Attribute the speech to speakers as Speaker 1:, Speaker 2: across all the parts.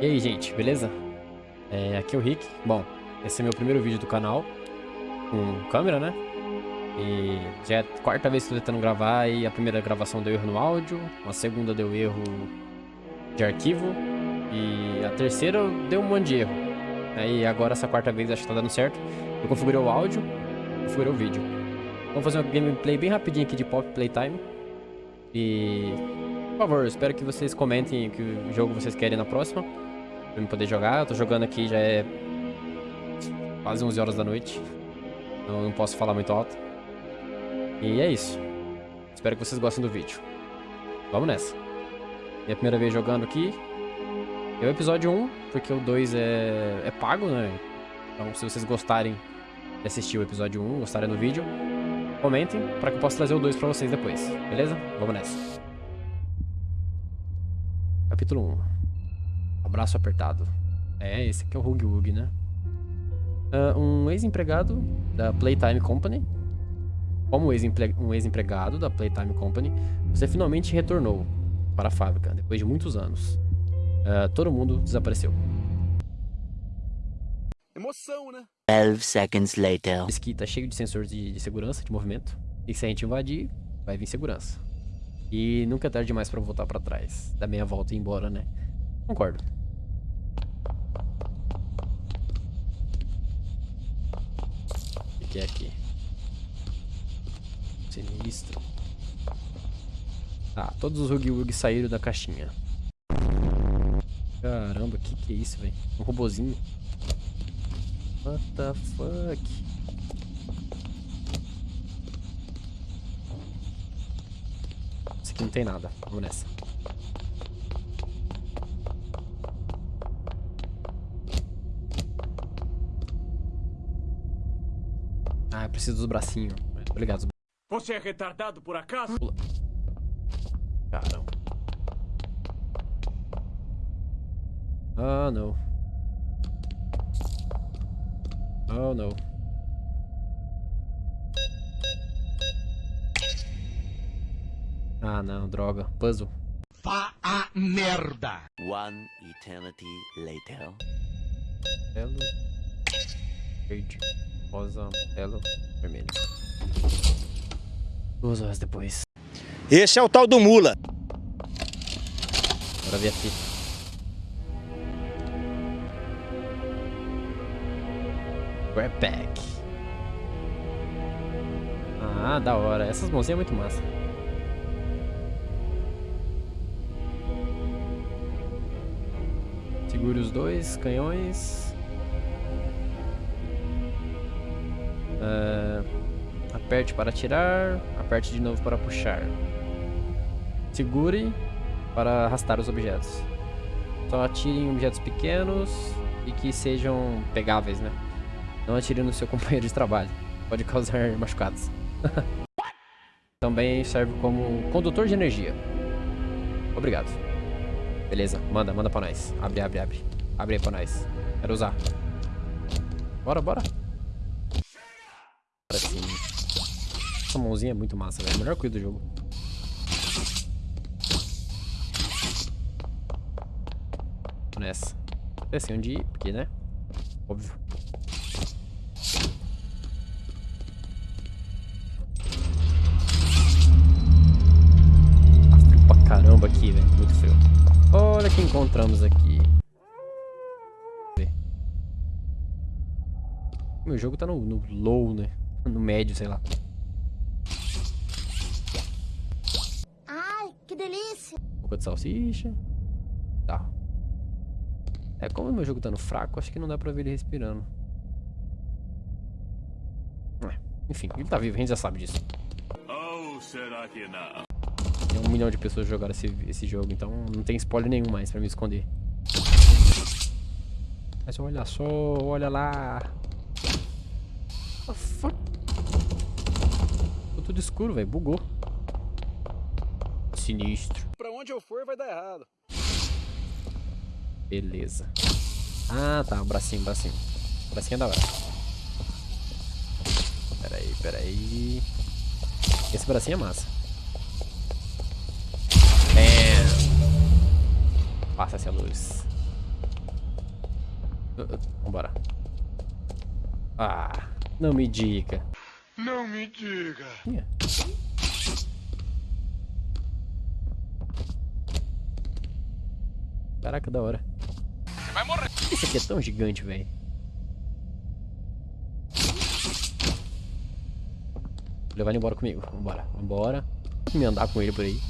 Speaker 1: E aí, gente, beleza? É, aqui é o Rick. Bom, esse é meu primeiro vídeo do canal com câmera, né? E já é a quarta vez que estou tentando gravar e a primeira gravação deu erro no áudio, a segunda deu erro de arquivo e a terceira deu um monte de erro. Aí agora essa quarta vez acho que tá dando certo. Eu configurei o áudio, configurei o vídeo. Vamos fazer uma gameplay bem rapidinho aqui de Pop Playtime. E, por favor, espero que vocês comentem que jogo vocês querem na próxima. Pra eu poder jogar. Eu tô jogando aqui, já é quase 11 horas da noite. Então não posso falar muito alto. E é isso. Espero que vocês gostem do vídeo. Vamos nessa. Minha primeira vez jogando aqui. É o episódio 1, porque o 2 é, é pago, né? Então se vocês gostarem de assistir o episódio 1, gostarem do vídeo, comentem para que eu possa trazer o 2 para vocês depois, beleza? Vamos nessa. Capítulo 1. Abraço apertado. É, esse aqui é o Hug Hug, né? Uh, um ex-empregado da Playtime Company. Como um ex-empregado da Playtime Company, você finalmente retornou para a fábrica, depois de muitos anos. Uh, todo mundo desapareceu.
Speaker 2: Emoção, né?
Speaker 3: 12 seconds later.
Speaker 1: Esse aqui tá cheio de sensores de, de, segurança, de movimento. E se a gente invadir, vai vir segurança. E nunca é tarde demais pra voltar pra trás. Dar meia volta e ir embora, né? Concordo. Que é aqui? Sinistro. Ah, todos os Hug Wug saíram da caixinha. Caramba, que, que é isso, velho? Um robozinho. What the fuck? Isso aqui não tem nada. Vamos nessa. Preciso dos bracinhos. Obrigado.
Speaker 2: Você é retardado por acaso?
Speaker 1: Pula. Caramba. Ah, não. Oh, não. Ah, não, droga. Puzzle.
Speaker 2: Vá a merda!
Speaker 3: One eternity later.
Speaker 1: Amarelo. Verde. Rosa. Amarelo. Vermelho. Duas horas depois.
Speaker 2: Esse é o tal do mula.
Speaker 1: Bora ver a fita. Grab Pack. Ah, da hora. Essas mãozinhas é muito massa. Segure os dois canhões. Uh, aperte para atirar. Aperte de novo para puxar. Segure para arrastar os objetos. Só atire em objetos pequenos e que sejam pegáveis, né? Não atire no seu companheiro de trabalho. Pode causar machucados. Também serve como condutor de energia. Obrigado. Beleza, manda, manda pra nós. Abre, abre, abre. Abre aí pra nós. Quero usar. Bora, bora. Bora sim. Essa mãozinha é muito massa, velho. Melhor coisa do jogo. Nessa. É assim onde ir, porque, né? Óbvio. caramba aqui, velho. Muito frio. Olha o que encontramos aqui. Meu jogo tá no, no low, né? No médio, sei lá.
Speaker 4: Ai, que delícia.
Speaker 1: Boca de salsicha. Tá. É, como o meu jogo tá no fraco, acho que não dá pra ver ele respirando. É, enfim, ele tá vivo, a gente já sabe disso.
Speaker 2: Ou será que não?
Speaker 1: Tem um milhão de pessoas jogaram esse, esse jogo, então não tem spoiler nenhum mais pra me esconder. Mas olha só, olha lá. What the fuck? Tudo escuro, velho. Bugou. Sinistro.
Speaker 2: Pra onde eu for vai dar errado.
Speaker 1: Beleza. Ah, tá. Um bracinho, um bracinho. Um bracinho é da hora. Pera aí, pera aí. Esse bracinho é massa. Passa essa luz. Uh, uh, Vambora. Ah, não me diga.
Speaker 2: Não me diga.
Speaker 1: Ih. Caraca, da hora.
Speaker 2: Você vai morrer.
Speaker 1: Esse aqui é tão gigante, velho. Vou levar ele embora comigo. Vambora, vambora. Me andar com ele por aí.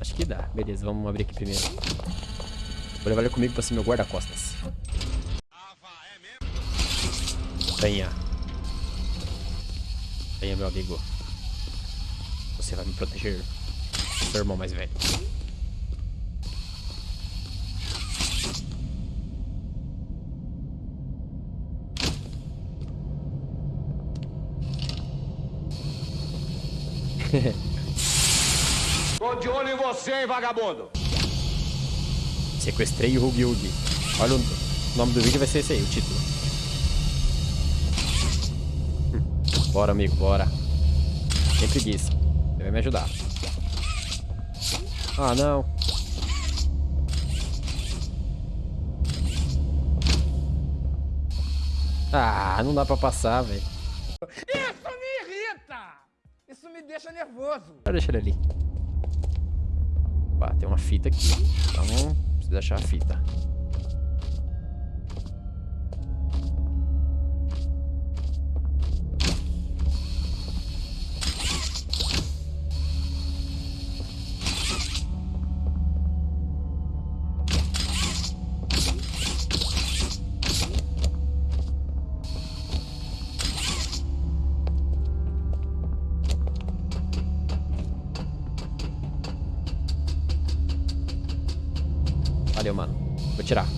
Speaker 1: Acho que dá. Beleza, vamos abrir aqui primeiro. Vou levar ele comigo pra ser meu guarda-costas. Venha. Venha, meu amigo. Você vai me proteger. Seu irmão mais velho.
Speaker 2: Tô de olho em você, hein, vagabundo.
Speaker 1: Sequestrei o Hugi Hugi. Olha o nome do vídeo vai ser esse aí, o título. Bora, amigo, bora. Sem preguiça. Você vai me ajudar. Ah, não. Ah, não dá pra passar, velho.
Speaker 5: Isso me irrita! Isso me deixa nervoso.
Speaker 1: Deixa ele ali. Opa, tem uma fita aqui. Então, preciso achar a fita. Vou tirar.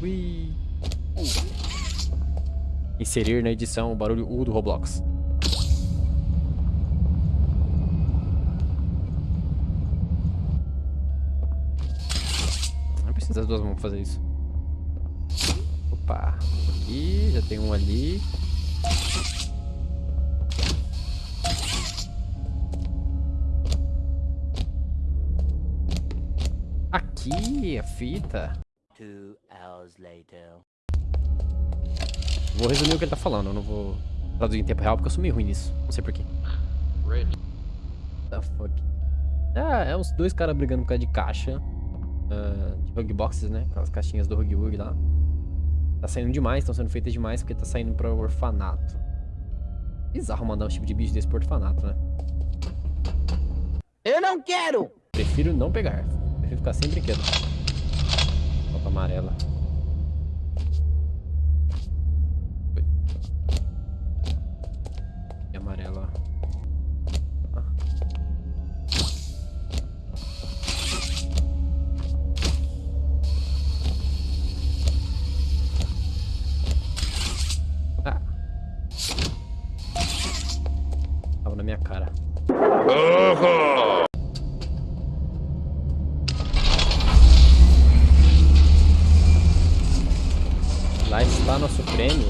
Speaker 1: Ui. Inserir na edição o barulho U do Roblox. Não precisa das duas mãos pra fazer isso. Opa. Aqui, já tem um ali. Aqui, a fita.
Speaker 3: Two hours later.
Speaker 1: Vou resumir o que ele tá falando, eu não vou traduzir em tempo real porque eu sou meio ruim nisso. Não sei porquê. The fuck? Ah, é uns dois caras brigando por causa de caixa. ah, de Hug Boxes, né? Aquelas caixinhas do Hug Hug lá. Tá saindo demais, estão sendo feitas demais porque tá saindo pra orfanato. Bizarro mandar um tipo de bicho desse pro orfanato, né?
Speaker 5: Eu não quero!
Speaker 1: Prefiro não pegar. Prefiro ficar sem brinquedo. Foto amarela.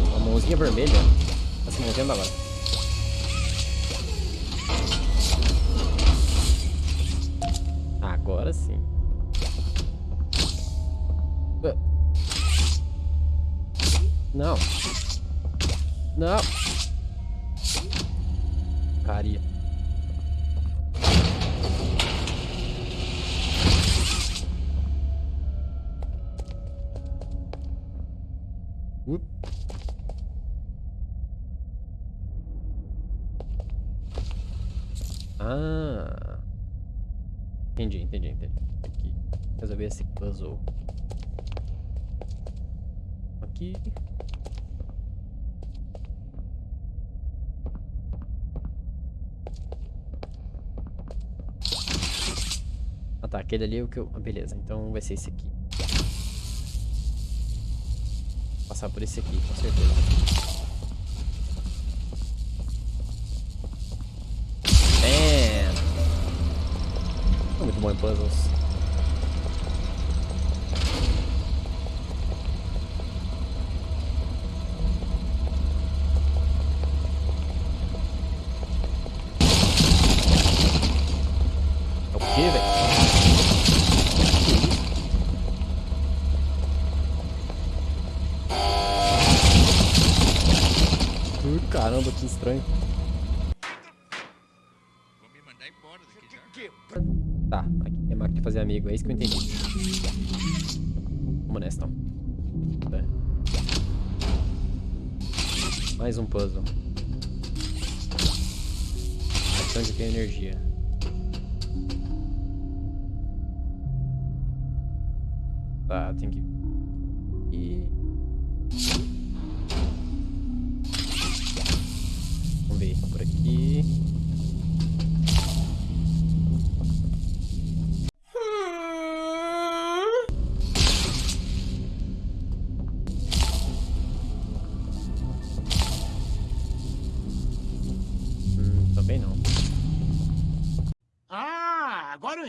Speaker 1: Nosso prêmio, a mãozinha vermelha. Tá se movendo agora. Agora sim. Uh. Não. Não. Caria. Ah. Entendi, entendi, entendi. Aqui. Resolver esse puzzle. Aqui. Ah tá, aquele ali é o que eu... ah, Beleza, então vai ser esse aqui. Passar por esse aqui, com certeza. muito bom em puzzles. É o que, velho? Caramba, que estranho. Tá, aqui é máquina de fazer amigo, é isso que eu entendi. Vamos nessa, então. É. Mais um puzzle. Aqui onde tem energia. Tá, tem que... E...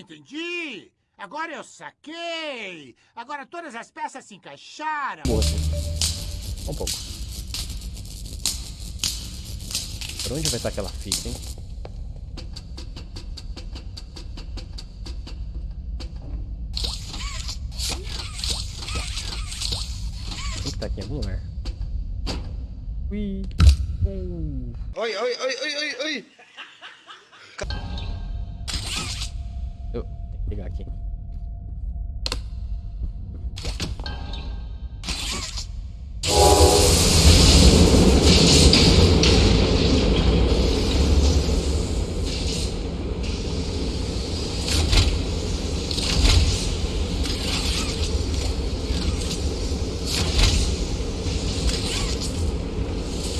Speaker 6: entendi! Agora eu saquei! Agora todas as peças se encaixaram!
Speaker 1: Porra. Um pouco. Por onde vai estar aquela fita, hein? Tem que estar aqui em algum lugar. Ui.
Speaker 7: Oi, oi, oi, oi, oi, oi.
Speaker 1: Pegar aqui.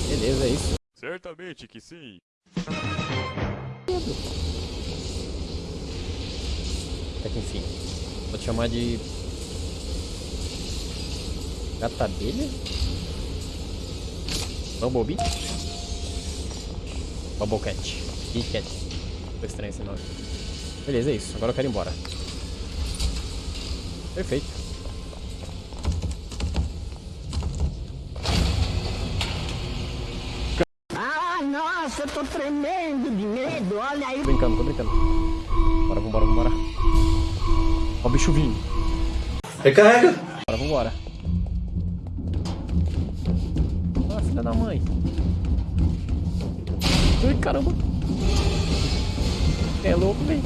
Speaker 1: Beleza, é isso.
Speaker 2: Certamente que sim.
Speaker 1: Até que enfim. Vou te chamar de. Gata abelha? Bumblebee? Bubblecat. Big Cat. Ficou estranho esse nome. Beleza, é isso. Agora eu quero ir embora. Perfeito.
Speaker 4: Ah, nossa, eu tô tremendo de medo. Olha aí.
Speaker 1: Tô brincando, tô brincando. Bora, vambora, vambora. Ó o bicho vindo.
Speaker 8: Recarrega.
Speaker 1: Bora, vambora. Ah, filha da mãe. Ai, caramba. É louco, velho.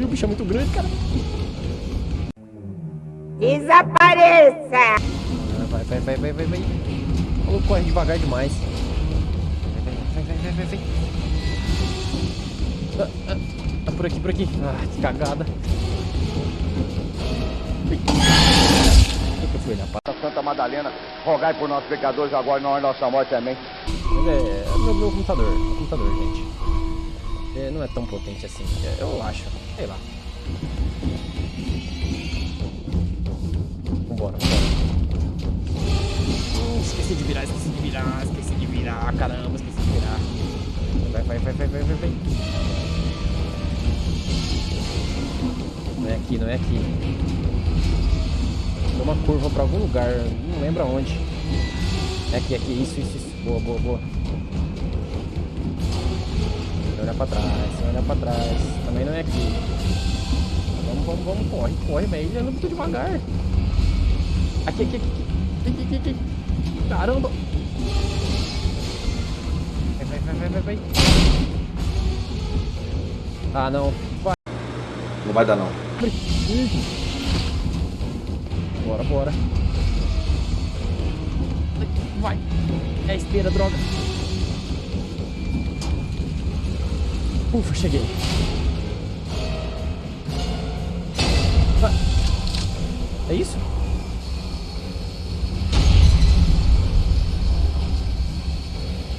Speaker 1: O bicho é muito grande, cara.
Speaker 4: Desapareça!
Speaker 1: Ah, vai, vai, vai, vai, vai, vai. O maluco corre devagar demais. Vai, vai, vai, vai, vai, vai. Ah, ah, ah, por aqui, por aqui. Ah, que cagada. Que fui.
Speaker 2: Santa Madalena, rogai por nossos pecadores agora e na hora nossa morte também.
Speaker 1: Mas é, é meu, meu computador, meu computador, gente. É, não é tão potente assim, é, eu acho, sei lá. Vambora, vambora. Hum, esqueci de virar, esqueci de virar, esqueci de virar, caramba, esqueci de virar. Vai, vai, vai, vai, vai, vai, vai. Aqui, não é aqui. Tem uma curva pra algum lugar, não lembro aonde. É aqui, aqui, isso, isso, isso. Boa, boa, boa. Sem olhar pra trás, sem olhar pra trás. Também não é aqui. Vamos, vamos, vamos, corre, corre, velho. Ele anda muito devagar. Aqui, aqui, aqui, aqui, aqui, aqui, aqui. Caramba. Vai, vai, vai, vai, vai, vai. Ah, não. Vai.
Speaker 8: Não vai dar não.
Speaker 1: Bora, bora. Vai. É a esteira, droga. Ufa, cheguei. Vai. É isso?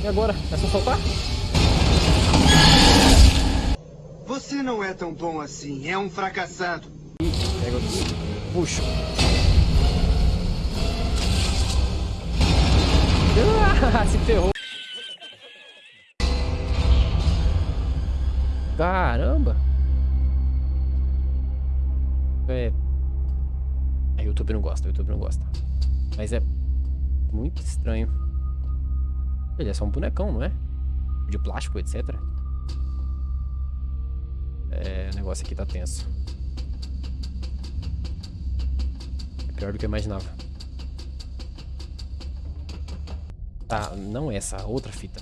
Speaker 1: E agora? É só soltar?
Speaker 9: Você não é tão bom assim, é um fracassado.
Speaker 1: Pego aqui. Puxo. Ah, se ferrou. Caramba. É. A YouTube não gosta, a YouTube não gosta. Mas é muito estranho. Ele é só um bonecão, não é? De plástico, etc. É, o negócio aqui tá tenso. É pior do que eu imaginava. Tá, não essa, a outra fita.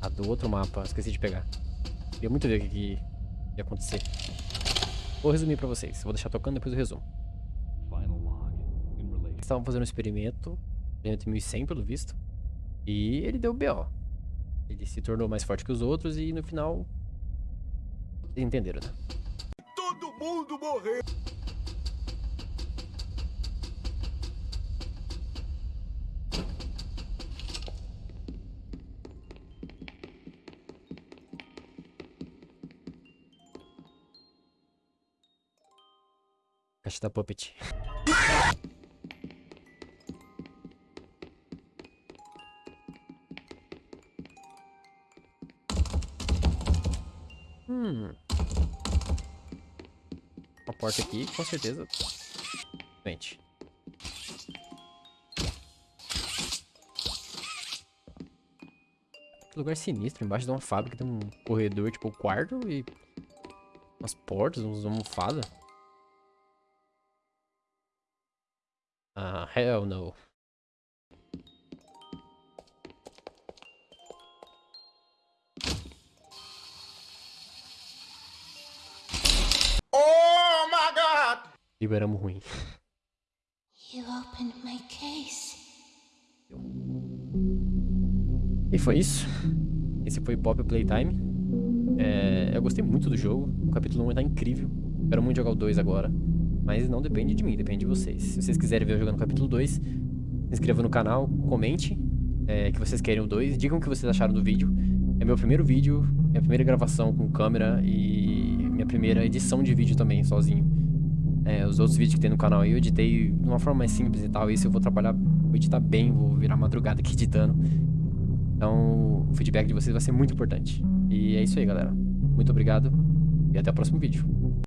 Speaker 1: A do outro mapa, esqueci de pegar. Queria muito ver o que, que ia acontecer. Vou resumir pra vocês. Vou deixar tocando, depois eu resumo. Eles estavam fazendo um experimento. Experimento 1100, pelo visto. E ele deu BO. Ele se tornou mais forte que os outros e no final... Entenderam, né?
Speaker 6: Todo mundo morreu.
Speaker 1: Caixa da Puppet. Porta aqui, com certeza. Gente. Que lugar sinistro. Embaixo de uma fábrica tem um corredor, tipo, um quarto e... Umas portas, uns almofadas. Ah, hell no. Liberamos ruim.
Speaker 4: You opened my case.
Speaker 1: E foi isso. Esse foi Pop Playtime. É, eu gostei muito do jogo. O capítulo 1 tá incrível. Quero muito jogar o 2 agora. Mas não depende de mim, depende de vocês. Se vocês quiserem ver eu jogando o capítulo 2, se inscreva no canal, comente é, que vocês querem o 2. Digam o que vocês acharam do vídeo. É meu primeiro vídeo, minha primeira gravação com câmera e minha primeira edição de vídeo também, sozinho. É, os outros vídeos que tem no canal eu editei de uma forma mais simples e tal. Isso eu vou trabalhar, vou editar bem, vou virar madrugada aqui editando. Então, o feedback de vocês vai ser muito importante. E é isso aí, galera. Muito obrigado e até o próximo vídeo.